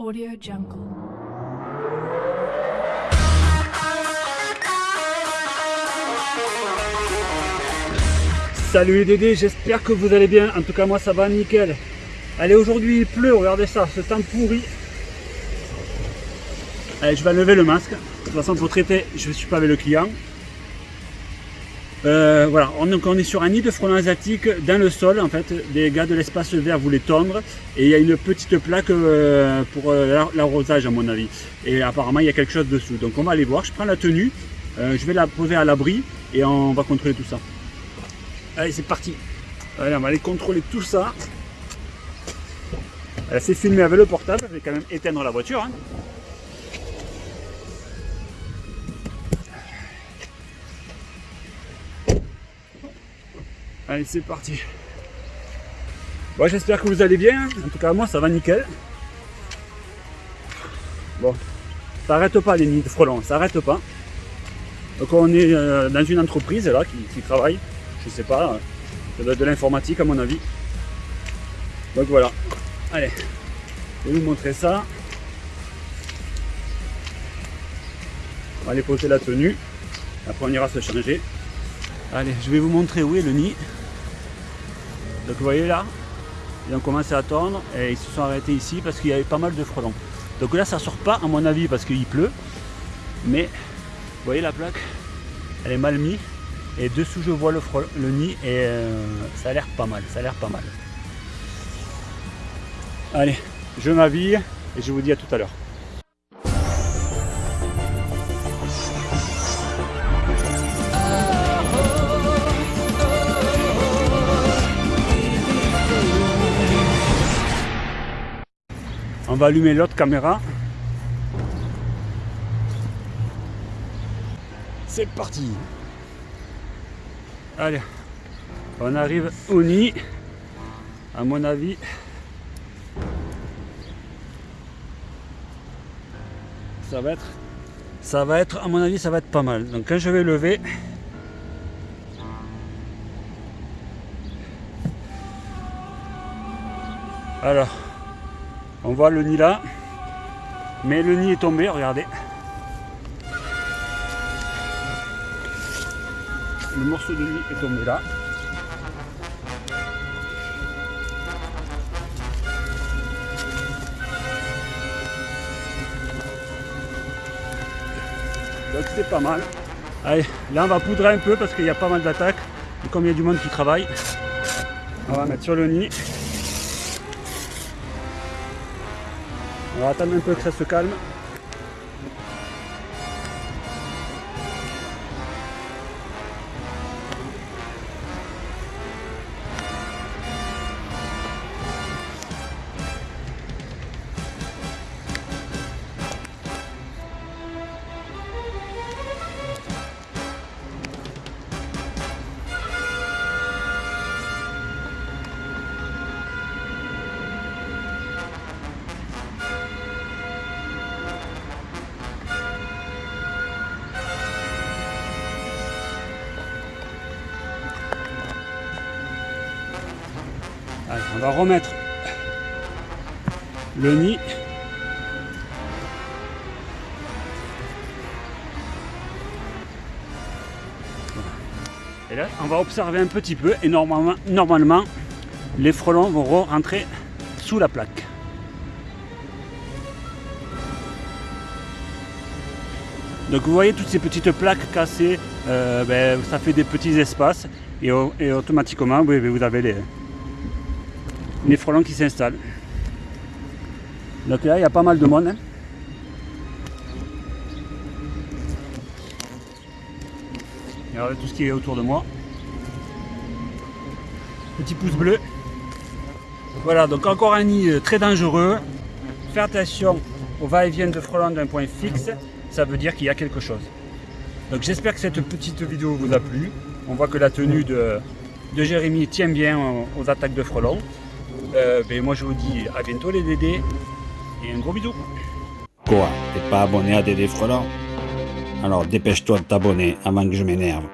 Audio Jungle. Salut les Dédés, j'espère que vous allez bien. En tout cas, moi ça va nickel. Allez, aujourd'hui il pleut, regardez ça, ce temps pourri. Allez, je vais lever le masque. De toute façon, pour traiter, je ne suis pas avec le client. Euh, voilà, on, donc on est sur un nid de frelons asiatiques dans le sol. En fait, des gars de l'espace vert voulaient tondre. Et il y a une petite plaque euh, pour euh, l'arrosage, à mon avis. Et apparemment, il y a quelque chose dessous. Donc, on va aller voir. Je prends la tenue. je vais la poser à l'abri et on va contrôler tout ça. Allez, c'est parti. Allez, on va aller contrôler tout ça. Elle s'est filmée avec le portable. Je vais quand même éteindre la voiture. Hein. Allez, c'est parti. Bon, j'espère que vous allez bien. En tout cas, moi, ça va nickel. Bon, ça arrête pas les nids de frelons, ça arrête pas. Donc on est euh, dans une entreprise là qui, travaille, je sais pas, euh, ça doit être de l'informatique à mon avis. Donc voilà, allez, je vais vous montrer ça. On va aller poser la tenue, après on ira se changer. Allez, je vais vous montrer où est le nid. Donc vous voyez là, ils ont commencé à tondre et ils se sont arrêtés ici parce qu'il y avait pas mal de frelons. Donc là ça sort pas à mon avis parce qu'il pleut. Mais vous voyez la plaque, elle est mal mise. Et dessous je vois le, nid et euh, pas mal, ça a l'air pas mal. Allez, je m'habille et je vous dis à tout à l'heure. Va allumer l'autre caméra. C'est parti. Allez, on arrive au nid. À mon avis, ça va être, ça va être, à mon avis, ça va être pas mal. Donc quand je vais lever, alors on voit le nid là. Mais le nid est tombé, regardez. Le morceau de nid est tombé là. Donc c'est pas mal. Allez, là on va poudrer un peu parce qu'il y a pas mal d'attaques. Et comme il y a du monde qui travaille, on va mettre sur le nid. On va attendre un peu que ça se calme. On va remettre le nid. Et là, on va observer un petit peu et normalement, normalement les frelons vont rentrer sous la plaque. Donc vous voyez toutes ces petites plaques cassées, euh, ben, ça fait des petits espaces et, automatiquement vous avez les, frelons qui s'installent. Donc là, il y a pas mal de monde. Hein. Tout ce qui est autour de moi. Petit pouce bleu. Voilà, donc encore un nid euh, très dangereux. Faites attention au va-et-vient de frelons d'un point fixe. Ça veut dire qu'il y a quelque chose. Donc j'espère que cette petite vidéo vous a plu. On voit que la tenue de, de Jérémy tient bien aux attaques de frelons. Euh, ben moi je vous dis à bientôt les Dédés et un gros bisou. Quoi T'es pas abonné à Dédé Frelon? Alors dépêche-toi de t'abonner avant que je m'énerve.